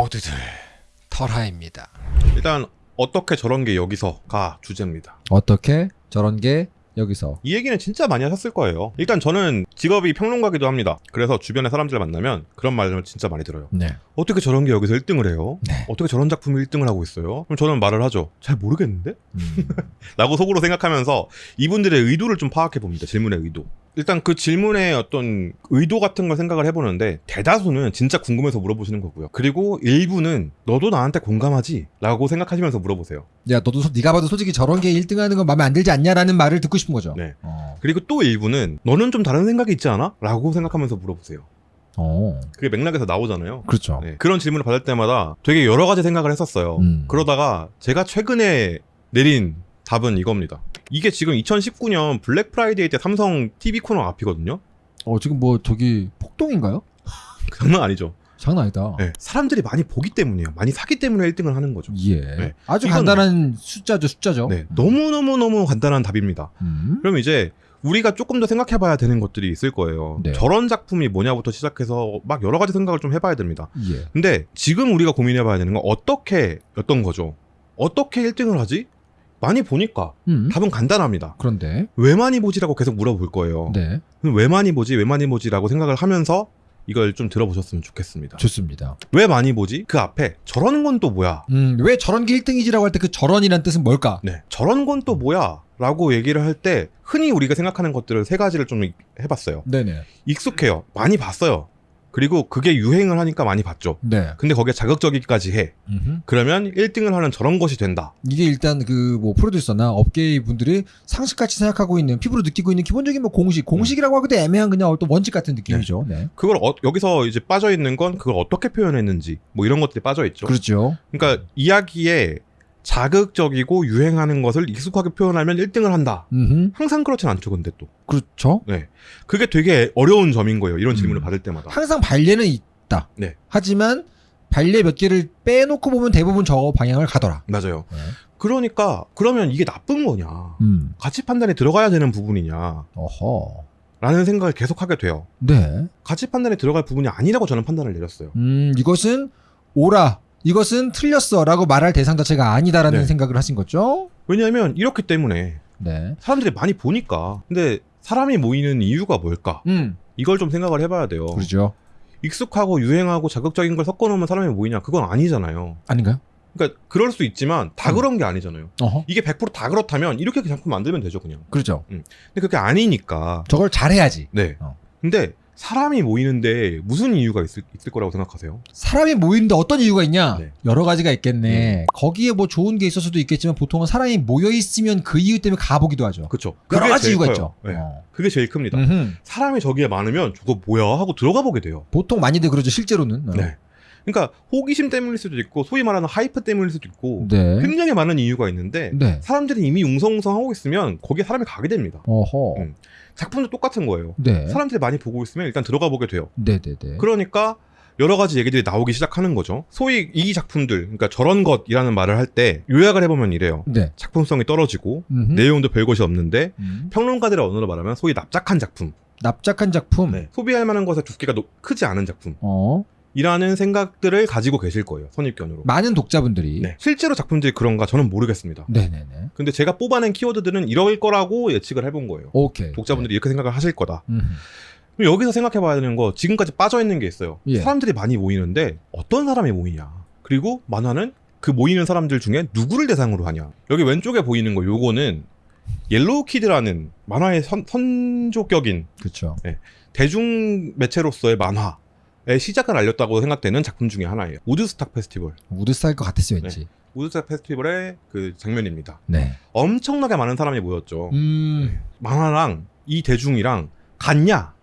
모두들 털하입니다. 일단 어떻게 저런 게 여기서가 주제입니다. 어떻게 저런 게 여기서 이 얘기는 진짜 많이 하셨을 거예요. 일단 저는 직업이 평론가기도 합니다. 그래서 주변의 사람들을 만나면 그런 말을 진짜 많이 들어요. 네. 어떻게 저런 게 여기서 1등을 해요? 네. 어떻게 저런 작품이 1등을 하고 있어요? 그럼 저는 말을 하죠. 잘 모르겠는데? 음. 라고 속으로 생각하면서 이분들의 의도를 좀 파악해 봅니다. 질문의 의도. 일단 그 질문의 어떤 의도 같은 걸 생각을 해보는데 대다수는 진짜 궁금해서 물어보시는 거고요. 그리고 일부는 너도 나한테 공감하지? 라고 생각하시면서 물어보세요. 야 너도 소- 네가 봐도 솔직히 저런 게 1등하는 건 마음에 안 들지 않냐라는 말을 듣고 싶은 거죠. 네. 어. 그리고 또 일부는 너는 좀 다른 생각이 있지 않아? 라고 생각하면서 물어보세요. 어. 그게 맥락에서 나오잖아요. 그렇죠. 네. 그런 질문을 받을 때마다 되게 여러 가지 생각을 했었어요. 음. 그러다가 제가 최근에 내린 답은 이겁니다. 이게 지금 2019년 블랙 프라이데이 때 삼성 TV 코너 앞이거든요. 어 지금 뭐 저기 폭동인가요? 장난 아니죠. 장난 아니다. 네. 사람들이 많이 보기 때문이에요. 많이 사기 때문에 1등을 하는 거죠. 예. 네. 아주 간단한 산수죠, 산수죠. 네. 너무너무너무 간단한 답입니다. 음. 그럼 이제 우리가 조금 더 생각해 봐야 되는 것들이 있을 거예요. 네. 저런 작품이 뭐냐부터 시작해서 막 여러 가지 생각을 좀 해봐야 됩니다. 예. 근데 지금 우리가 고민해 봐야 되는 건 어떻게 였던 거죠. 어떻게 1등을 하지? 많이 보니까 음. 답은 간단합니다. 그런데 왜 많이 보지라고 계속 물어볼 거예요. 네 왜 많이 보지? 왜 많이 보지라고 생각을 하면서 이걸 좀 들어보셨으면 좋겠습니다. 좋습니다. 왜 많이 보지? 그 앞에 저런 건 또 뭐야? 음, 왜 저런 게 1등이지라고 할 때 그 저런이란 뜻은 뭘까? 네. 저런 건 또 뭐야? 라고 얘기를 할 때 흔히 우리가 생각하는 것들을 세 가지를 좀 해봤어요. 네네. 익숙해요. 많이 봤어요. 그리고 그게 유행을 하니까 많이 봤죠. 네. 근데 거기에 자극적이기까지 해. 음흠. 그러면 1등을 하는 저런 것이 된다. 이게 일단 그 뭐 프로듀서나 업계의 분들이 상식같이 생각하고 있는 피부로 느끼고 있는 기본적인 뭐 공식, 공식이라고 하기도 애매한 그냥 어떤 원칙 같은 느낌이죠. 네. 그걸 어- 여기서 이제 빠져 있는 건 그걸 어떻게 표현했는지 뭐 이런 것들이 빠져 있죠. 그렇죠. 그러니까 이야기에 자극적이고 유행하는 것을 익숙하게 표현하면 1등을 한다. 음, 항상 그렇진 않죠, 근데 또. 그렇죠. 네. 그게 되게 어려운 점인 거예요. 이런 질문을 음. 받을 때마다. 항상 발레는 있다. 네. 하지만 발레 몇 개를 빼놓고 보면 대부분 저 방향을 가더라. 맞아요. 네. 그러니까 그러면 이게 나쁜 거냐? 음. 가치 판단에 들어가야 되는 부분이냐? 어허. 라는 생각을 계속 하게 돼요. 네. 가치 판단에 들어갈 부분이 아니라고 저는 판단을 내렸어요. 음, 이것은 오라. 이것은 틀렸어. 라고 말할 대상 자체가 아니다라는 네. 생각을 하신 거죠? 왜냐하면 이렇기 때문에 네. 사람들이 많이 보니까. 근데 사람이 모이는 이유가 뭘까? 음. 이걸 좀 생각을 해봐야 돼요. 그러죠. 익숙하고 유행하고 자극적인 걸 섞어놓으면 사람이 모이냐? 그건 아니잖아요. 아닌가요? 그러니까 그럴 수 있지만 다 음. 그런 게 아니잖아요. 어허. 이게 100%다 그렇다면 이렇게 작품 만들면 되죠, 그냥. 그렇죠. 근데 그게 아니니까. 저걸 잘해야지. 네. 어. 근데 사람이 모이는데 무슨 이유가 있을, 있을 거라고 생각하세요? 사람이 모이는데 어떤 이유가 있냐? 네. 여러 가지가 있겠네. 거기에 뭐 좋은 게 있을 수도 있겠지만 보통은 사람이 모여 있으면 그 이유 때문에 가보기도 하죠. 그쵸. 여러 가지 이유가 커요. 있죠. 네. 어. 그게 제일 큽니다. 음흠. 사람이 저기에 많으면 저거 뭐야 하고 들어가 보게 돼요. 보통 많이들 그러죠. 실제로는. 어. 네. 그러니까 호기심 때문일 수도 있고 소위 말하는 하이프 때문일 수도 있고 네. 굉장히 많은 이유가 있는데 네. 사람들이 이미 웅성웅성 하고 있으면 거기에 사람이 가게 됩니다. 음. 작품도 똑같은 거예요. 네. 사람들이 많이 보고 있으면 일단 들어가 보게 돼요. 네네네. 그러니까 여러 가지 얘기들이 나오기 시작하는 거죠. 소위 이 작품들, 그러니까 저런 것이라는 말을 할 때 요약을 해보면 이래요. 네. 작품성이 떨어지고 음흠. 내용도 별 것이 없는데 음. 평론가들의 언어로 말하면 소위 납작한 작품, 납작한 작품. 네. 소비할 만한 것의 두께가 노- 크지 않은 작품. 어. 이라는 생각들을 가지고 계실 거예요. 선입견으로. 많은 독자분들이. 네. 실제로 작품들이 그런가 저는 모르겠습니다. 네네네. 근데 제가 뽑아낸 키워드들은 이럴 거라고 예측을 해본 거예요. 오케이. 독자분들이 이렇게 생각을 하실 거다. 네. 음흠. 그럼 여기서 생각해 봐야 되는 거 지금까지 빠져 있는 게 있어요. 예. 사람들이 많이 모이는데 어떤 사람이 모이냐. 그리고 만화는 그 모이는 사람들 중에 누구를 대상으로 하냐. 여기 왼쪽에 보이는 거 요거는 옐로우 키드라는 만화의 선, 선조격인 그렇죠. 대중 매체로서의 만화의 시작을 알렸다고 생각되는 작품 중에 하나예요. 우드스탁 페스티벌. 우드스탁일 것 같았어요, 왠지. 우드스탁 페스티벌의 그 장면입니다. 네. 엄청나게 많은 사람이 모였죠. 음. 만화랑 이 대중이랑 같냐?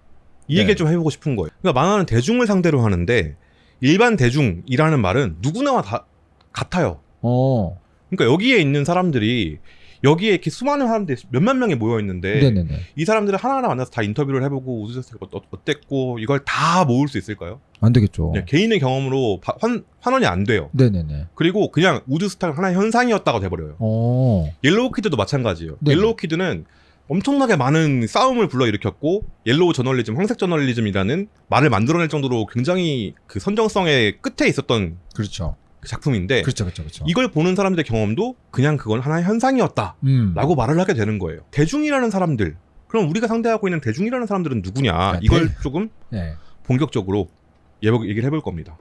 이 네. 얘기를 좀 해보고 싶은 거예요. 그러니까 만화는 대중을 상대로 하는데 일반 대중이라는 말은 누구나 다 같아요. 어. 그러니까 여기에 있는 사람들이 여기에 이렇게 수많은 사람들이 몇만 명이 모여 있는데 네네네. 이 사람들을 하나하나 만나서 다 인터뷰를 해보고 우주세스가 어- 어땠고 이걸 다 모을 수 있을까요? 안 되겠죠. 그냥 개인의 경험으로 바- 환, 환원이 안 돼요. 네네네. 그리고 그냥 우드스탁이 하나의 현상이었다고 돼버려요. 어. 옐로우 키드도 마찬가지예요. 네네. 옐로우 키드는 엄청나게 많은 싸움을 불러일으켰고 옐로우 저널리즘, 황색 저널리즘이라는 말을 만들어낼 정도로 굉장히 그 선정성의 끝에 있었던 그렇죠. 그 작품인데 그렇죠, 그렇죠, 그렇죠. 이걸 보는 사람들의 경험도 그냥 그건 하나의 현상이었다라고 음. 말을 하게 되는 거예요. 대중이라는 사람들, 그럼 우리가 상대하고 있는 대중이라는 사람들은 누구냐? 야, 이걸 대- 조금 예. 본격적으로 얘기를 해볼 겁니다.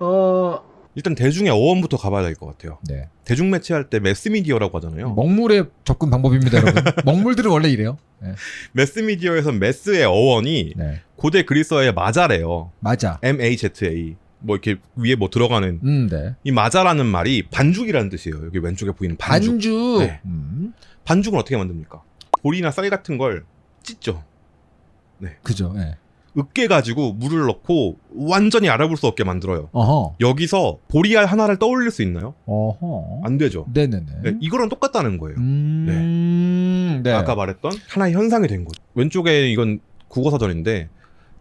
어, 일단 대중의 어원부터 가봐야 될 것 같아요. 네. 대중 매체할 때 매스미디어라고 하잖아요. 먹물의 접근 방법입니다, 여러분. 먹물들은 원래 이래요. 네. 매스미디어에서 매스의 어원이 네. 고대 그리스어의 마자래요. 맞아. M-A-Z-A. 뭐 이렇게 위에 뭐 들어가는 음, 네. 이 마자라는 말이 반죽이라는 뜻이에요. 여기 왼쪽에 보이는 반죽. 반죽. 네. 음. 반죽은 어떻게 만듭니까? 보리나 쌀 같은 걸 찢죠. 그죠. 예. 으깨 가지고 물을 넣고 완전히 알아볼 수 없게 만들어요. 어허. 여기서 보리알 하나를 떠올릴 수 있나요? 어허. 안 되죠. 네네네. 네, 이거랑 똑같다는 거예요. 음. 네. 아까 말했던 하나의 현상이 된 거죠. 왼쪽에 이건 국어사전인데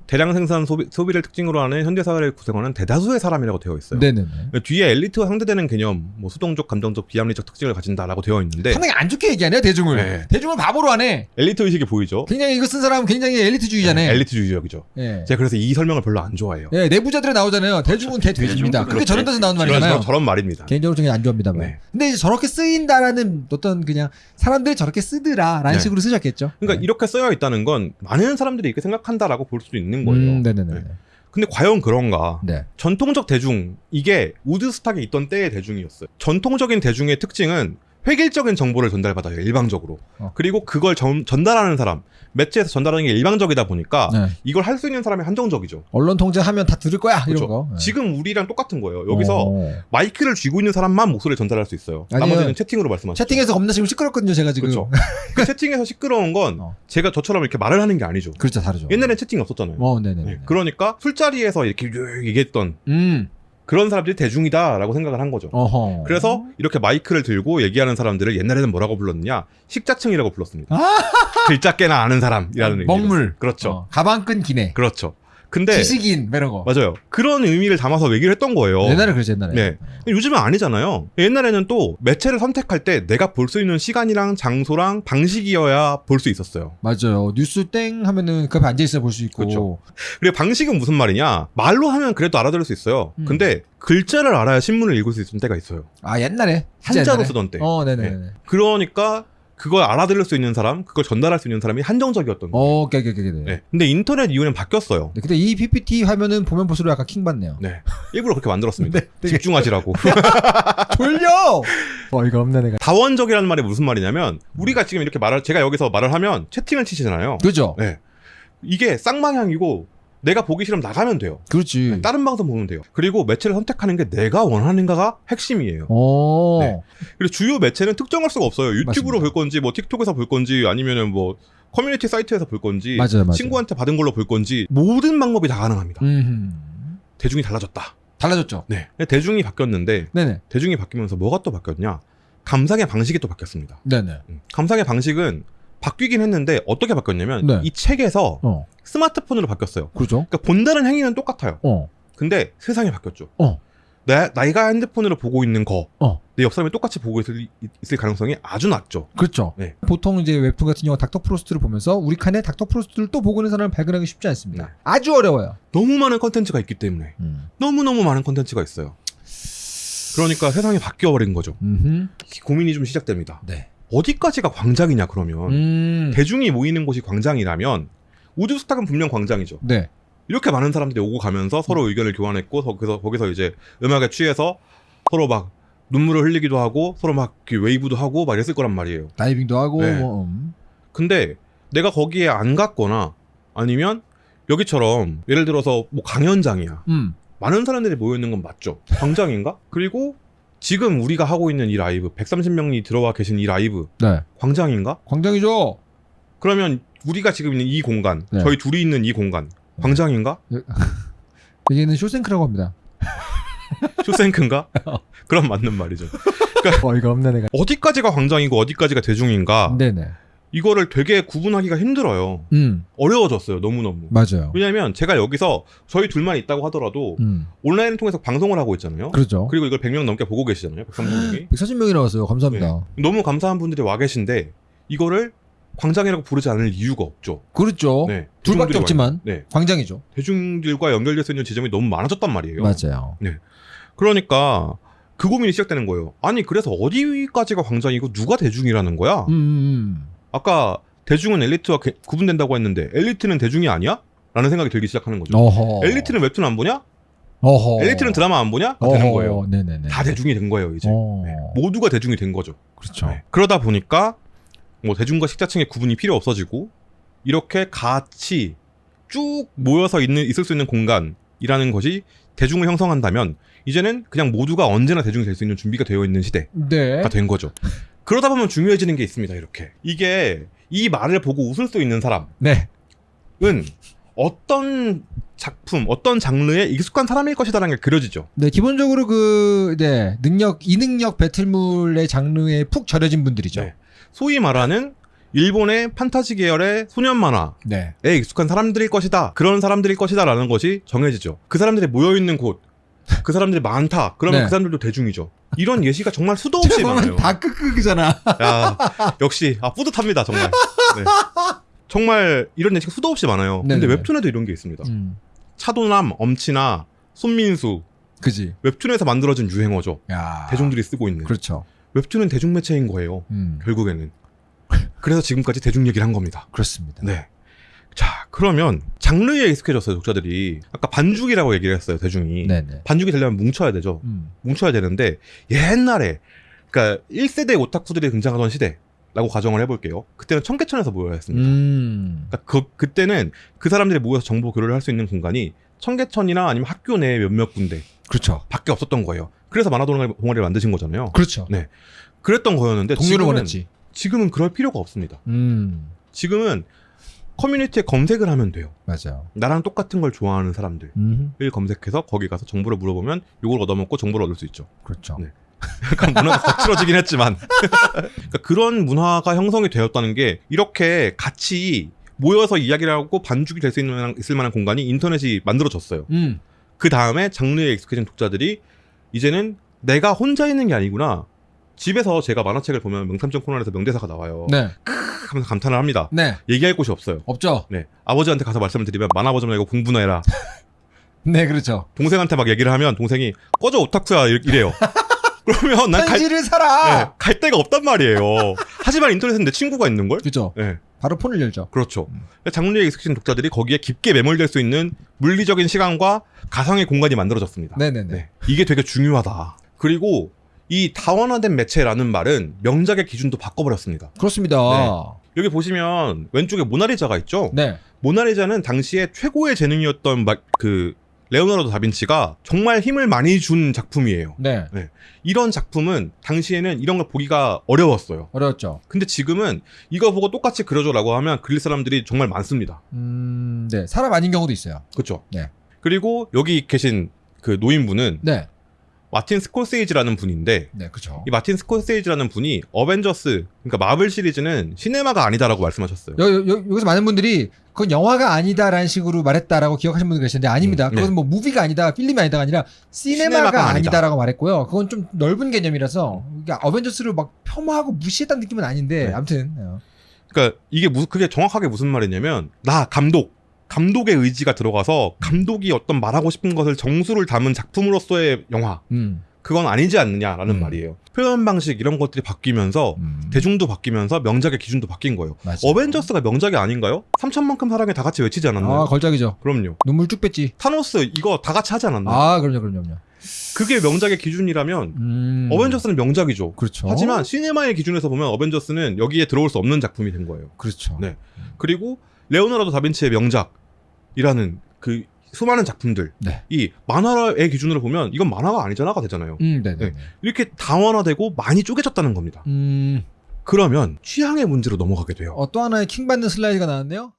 대량 생산 소비, 를 특징으로 하는 현대사회를 구성하는 대다수의 사람이라고 되어 있어요. 네네네. 뒤에 엘리트와 상대되는 개념, 뭐 수동적, 감정적, 비합리적 특징을 가진다라고 되어 있는데 상당히 안 좋게 얘기하네요, 대중을. 네. 대중을 바보로 하네. 엘리트 의식이 보이죠? 굉장히 이거 쓴 사람은 굉장히 엘리트주의자네. 네, 엘리트주의적이죠. 예. 제가 그래서 이 설명을 별로 안 좋아해요. 예, 내부자들에 나오잖아요. 대중은 개 돼지입니다. 그게. 저런 데서 나오는 말이잖아요. 저런, 저런 말입니다. 개인적으로 저는 안 좋아합니다만. 네. 근데 이제 저렇게 쓰인다라는 어떤 그냥 사람들이 저렇게 쓰더라라는 네. 식으로 쓰셨겠죠. 그러니까 네. 이렇게 쓰여 있다는 건 많은 사람들이 이렇게 생각한다라고 볼 수도 있는 거예요. 음, 네네네. 네. 근데 과연 그런가? 네. 전통적 대중 이게 우드스탁에 있던 때의 대중이었어요. 전통적인 대중의 특징은 획일적인 정보를 전달받아요 일방적으로. 어. 그리고 그걸 전, 전달하는 사람 매체에서 전달하는 게 일방적이다 보니까 네. 이걸 할 수 있는 사람이 한정적이죠. 언론 통제하면 다 들을 거야 이런 그렇죠. 거. 네. 지금 우리랑 똑같은 거예요. 여기서 어. 마이크를 쥐고 있는 사람만 목소리를 전달할 수 있어요. 나머지는 채팅으로 말씀하시죠. 채팅에서 겁나 지금 시끄럽거든요, 제가 지금. 그렇죠. 그 채팅에서 시끄러운 건 어. 제가 저처럼 이렇게 말을 하는 게 아니죠. 그렇죠, 다르죠. 옛날엔 채팅이 없었잖아요. 어, 네네네. 네. 그러니까 술자리에서 이렇게 쭉 얘기했던 음, 그런 사람들이 대중이다라고 생각을 한 거죠. 어허. 그래서 이렇게 마이크를 들고 얘기하는 사람들을 옛날에는 뭐라고 불렀느냐? 식자층이라고 불렀습니다. 글자 깨나 아는 사람이라는 의미로. 먹물. 그렇죠. 어, 가방끈 기네. 그렇죠. 근데 지식인 뭐 이런 거. 맞아요. 그런 의미를 담아서 얘기를 했던 거예요. 옛날에 그랬죠, 옛날에. 네. 요즘은 아니잖아요. 옛날에는 또 매체를 선택할 때 내가 볼 수 있는 시간이랑 장소랑 방식이어야 볼 수 있었어요. 맞아요. 뉴스 땡 하면은 그 앞에 앉아 있어 볼 수 있고. 그렇죠. 그리고 방식은 무슨 말이냐? 말로 하면 그래도 알아들을 수 있어요. 음. 근데 글자를 알아야 신문을 읽을 수 있는 때가 있어요. 아, 옛날에. 한자로 옛날에. 쓰던 때. 어, 네네 네. 그러니까 그걸 알아들을 수 있는 사람, 그걸 전달할 수 있는 사람이 한정적이었던 거예요. 어, 오케이, 오케이, 오케이. 네. 네. 근데 인터넷 이후에는 바뀌었어요. 네, 근데 이 PPT 화면은 보면 볼수록 약간 킹 받네요. 네. 일부러 그렇게 만들었습니다. 네, 되게- 집중하시라고. 돌려! 어, 이거 없네, 내가. 다원적이라는 말이 무슨 말이냐면 우리가 지금 이렇게 말을 제가 여기서 말을 하면 채팅을 치시잖아요. 그죠? 네. 이게 쌍방향이고 내가 보기 싫으면 나가면 돼요. 그렇지. 다른 방송 보면 돼요. 그리고 매체를 선택하는 게 내가 원하는가가 핵심이에요. 어. 네. 그리고 주요 매체는 특정할 수가 없어요. 유튜브로 맞습니다. 볼 건지, 뭐 틱톡에서 볼 건지, 아니면은 뭐 커뮤니티 사이트에서 볼 건지, 맞아요, 맞아요. 친구한테 받은 걸로 볼 건지 모든 방법이 다 가능합니다. 음. 대중이 달라졌다. 달라졌죠? 네. 대중이 바뀌었는데 네네. 대중이 바뀌면서 뭐가 또 바뀌었냐? 감상의 방식이 또 바뀌었습니다. 네네. 음. 감상의 방식은 바뀌긴 했는데 어떻게 바뀌었냐면 네. 이 책에서 어. 스마트폰으로 바뀌었어요. 그죠? 그러니까 본다는 행위는 똑같아요. 어. 근데 세상이 바뀌었죠. 어. 내, 내가 핸드폰으로 보고 있는 거, 어. 내 옆 사람이 똑같이 보고 있을, 있을 가능성이 아주 낮죠. 그렇죠. 네. 보통 이제 웹툰 같은 경우 닥터 프로스트를 보면서 우리 칸에 닥터 프로스트를 또 보고 있는 사람을 발견하기 쉽지 않습니다. 네. 아주 어려워요. 너무 많은 컨텐츠가 있기 때문에 음. 너무너무 많은 컨텐츠가 있어요. 그러니까 세상이 바뀌어버린 거죠. 음흠. 고민이 좀 시작됩니다. 네. 어디까지가 광장이냐 그러면 음. 대중이 모이는 곳이 광장이라면 우드스탁은 분명 광장이죠. 네. 이렇게 많은 사람들이 오고 가면서 서로 의견을 교환했고 거기서 거기서 이제 음악에 취해서 서로 막 눈물을 흘리기도 하고 서로 막 웨이브도 하고 막 이랬을 거란 말이에요. 다이빙도 하고 네. 뭐, 음. 근데 내가 거기에 안 갔거나 아니면 여기처럼 예를 들어서 뭐 강연장이야. 음. 많은 사람들이 모여 있는 건 맞죠. 광장인가? 그리고 지금 우리가 하고 있는 이 라이브 130명이 들어와 계신 이 라이브 네. 광장인가? 광장이죠. 그러면 우리가 지금 있는 이 공간, 네. 저희 둘이 있는 이 공간 광장인가? 여기는 쇼생크라고 합니다. 쇼생크인가? 그럼 맞는 말이죠. 어이가 없네 내가. 어디까지가 광장이고 어디까지가 대중인가? 네네. 이거를 되게 구분하기가 힘들어요. 음. 어려워졌어요. 너무너무. 맞아요. 왜냐면 제가 여기서 저희 둘만 있다고 하더라도 음. 온라인을 통해서 방송을 하고 있잖아요. 그렇죠. 그리고 이걸 100명 넘게 보고 계시잖아요. 130명이. 140명이 나왔어요. 감사합니다. 너무 감사한 분들이 와 계신데 이거를 광장이라고 부르지 않을 이유가 없죠. 그렇죠. 네. 둘밖에 없지만 네. 광장이죠. 대중들과 연결될 수 있는 지점이 너무 많아졌단 말이에요. 맞아요. 그러니까 그 고민이 시작되는 거예요. 아니 그래서 어디까지가 광장이고 누가 대중이라는 거야? 음, 음, 아까 대중은 엘리트와 개- 구분된다고 했는데 엘리트는 대중이 아니야? 라는 생각이 들기 시작하는 음. 거죠. 어허. 엘리트는 웹툰 안 보냐? 어허. 엘리트는 드라마 안 보냐? 가 되는. 거예요. 네네네. 다 대중이 된 거예요, 이제. 어. 네. 모두가 대중이 된 거죠. 그렇죠. 네. 그러다 보니까 뭐 대중과 식자층의 구분이 필요 없어지고 이렇게 같이 쭉 모여서 있는 있을 수 있는 공간이라는 것이 대중을 형성한다면 이제는 그냥 모두가 언제나 대중이 될 수 있는 준비가 되어 있는 시대가 네. 된 거죠. 그러다 보면 중요해지는 게 있습니다. 이렇게 이게 이 말을 보고 웃을 수 있는 사람은 네. 어떤 작품, 어떤 장르에 익숙한 사람일 것이다라는 게 그려지죠. 네, 기본적으로 그, 네, 능력, 이능력 배틀물의 장르에 푹 절여진 분들이죠. 네. 소위 말하는 일본의 판타지 계열의 소년 만화 네. 에 익숙한 사람들일 것이다. 그런 사람들일 것이다라는 것이 정해지죠. 그 사람들이 모여 있는 곳, 그 사람들이 많다. 그러면 네. 그 사람들도 대중이죠. 이런 예시가 정말 수도 없이 많아요. 다 끄끄잖아. 야, 역시 아 뿌듯합니다 정말. 네. 정말 이런 예시가 수도 없이 많아요. 근데 네네네. 웹툰에도 이런 게 있습니다. 음, 차도남, 엄친아, 손민수 그지. 웹툰에서 만들어진 유행어죠. 야. 대중들이 쓰고 있는. 그렇죠. 웹툰은 대중 매체인 거예요. 음, 결국에는. 그래서 지금까지 대중 얘기를 한 겁니다. 그렇습니다. 네. 자, 그러면 장르에 익숙해졌어요, 독자들이. 아까 반죽이라고 얘기를 했어요, 대중이. 네네. 반죽이 되려면 뭉쳐야 되죠. 음, 뭉쳐야 되는데 옛날에 그러니까 1세대 오타쿠들이 등장하던 시대라고 가정을 해볼게요. 그때는 청계천에서 모여야 했습니다. 음, 그러니까 그, 그때는 그 사람들이 모여서 정보 교류를 할 수 있는 공간이 청계천이나 아니면 학교 내 몇몇 군데 그렇죠. 밖에 없었던 거예요. 그래서 만화 동아리, 동아리를 만드신 거잖아요. 그렇죠. 네. 그랬던 거였는데 동료를 지금은, 원했지. 지금은 그럴 필요가 없습니다. 음, 지금은 커뮤니티에 검색을 하면 돼요. 맞아요. 나랑 똑같은 걸 좋아하는 사람들을 음, 검색해서 거기 가서 정보를 물어보면 이걸 얻어먹고 정보를 얻을 수 있죠. 그렇죠. 네. 약간 문화가 거칠어지긴 했지만 그러니까 그런 문화가 형성이 되었다는 게 이렇게 같이 모여서 이야기를 하고 반죽이 될 수 있는 있을 만한 공간이 인터넷이 만들어졌어요. 음, 그 다음에 장르에 익숙해진 독자들이 이제는 내가 혼자 있는 게 아니구나. 집에서 제가 만화책을 보면 명탐정 코난에서 명대사가 나와요. 네, 하면서 감탄을 합니다. 네, 얘기할 곳이 없어요. 없죠. 네. 아버지한테 가서 말씀을 드리면 만화 보지 말고 공부나 해라. 네, 그렇죠. 동생한테 막 얘기를 하면 동생이 꺼져 오타쿠야 이- 이래요. 그러면 난 갈, 현실을 살아. 네, 갈 데가 없단 말이에요. 하지만 인터넷은 내 친구가 있는 걸. 그렇죠. 네, 바로 폰을 열죠. 그렇죠. 음. 장르에 익숙해진 독자들이 거기에 깊게 매몰될 수 있는 물리적인 시간과 가상의 공간이 만들어졌습니다. 네네네. 네, 이게 되게 중요하다. 그리고 이 다원화된 매체라는 말은 명작의 기준도 바꿔버렸습니다. 그렇습니다. 여기 보시면 왼쪽에 모나리자가 있죠. 네. 모나리자는 당시에 최고의 재능이었던 마- 그 레오나르도 다빈치가 정말 힘을 많이 준 작품이에요. 네. 이런 작품은 당시에는 이런 걸 보기가 어려웠어요. 어려웠죠. 근데 지금은 이거 보고 똑같이 그려줘라고 하면 그릴 사람들이 정말 많습니다. 음, 네. 사람 아닌 경우도 있어요. 그렇죠? 네. 그리고 여기 계신 그 노인분은 네. 마틴 스콜세이지라는 분인데 네, 그렇죠. 이 마틴 스콜세이지라는 분이 어벤져스 그러니까 마블 시리즈는 시네마가 아니다라고 말씀하셨어요. 여, 여, 여기서 많은 분들이 그건 영화가 아니다라는 식으로 말했다라고 기억하시는 분들 계시는데 아닙니다. 음, 네. 그것은 뭐 movie가 아니다, 필름이 아니다가 아니라 시네마가, 시네마가 아니다. 아니다라고 말했고요. 그건 좀 넓은 개념이라서 이게 어벤져스를 막 폄하하고 무시했다는 느낌은 아닌데 네. 아무튼 어. 그러니까 이게 무, 그게 정확하게 무슨 말이냐면 나 감독 감독의 의지가 들어가서 감독이 어떤 말하고 싶은 것을 정수를 담은 작품으로서의 영화 음, 그건 아니지 않느냐라는 음. 말이에요. 표현 방식 이런 것들이 바뀌면서 음. 대중도 바뀌면서 명작의 기준도 바뀐 거예요. 맞아요. 어벤져스가 명작이 아닌가요? 3천만큼 사랑해 다 같이 외치지 않았나요? 아 걸작이죠. 그럼요. 눈물 쭉 뺐지. 타노스 이거 다 같이 하지 않았나요? 아 그럼요, 그럼요, 그럼요. 그게 명작의 기준이라면 음. 어벤져스는 명작이죠. 그렇죠. 하지만 시네마의 기준에서 보면 어벤져스는 여기에 들어올 수 없는 작품이 된 거예요. 그렇죠. 네. 그리고 레오나르도 다빈치의 명작이라는 그 수많은 작품들 네. 이 만화의 기준으로 보면 이건 만화가 아니잖아가 되잖아요. 음, 네, 네. 네. 이렇게 다원화되고 많이 쪼개졌다는 겁니다. 음, 그러면 취향의 문제로 넘어가게 돼요. 어, 또 하나의 킹 받는 슬라이드가 나왔네요.